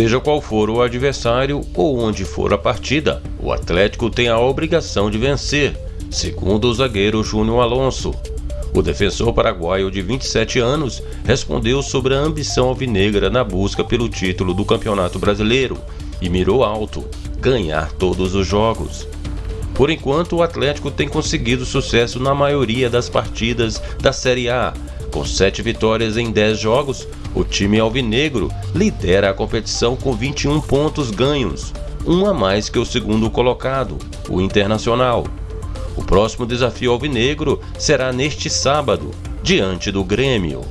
Seja qual for o adversário ou onde for a partida, o Atlético tem a obrigação de vencer, segundo o zagueiro Júnior Alonso. O defensor paraguaio de 27 anos respondeu sobre a ambição alvinegra na busca pelo título do Campeonato Brasileiro e mirou alto: ganhar todos os jogos. Por enquanto, o Atlético tem conseguido sucesso na maioria das partidas da Série A. Com sete vitórias em 10 jogos, o time alvinegro lidera a competição com 21 pontos ganhos, um a mais que o segundo colocado, o Internacional. O próximo desafio alvinegro será neste sábado, diante do Grêmio.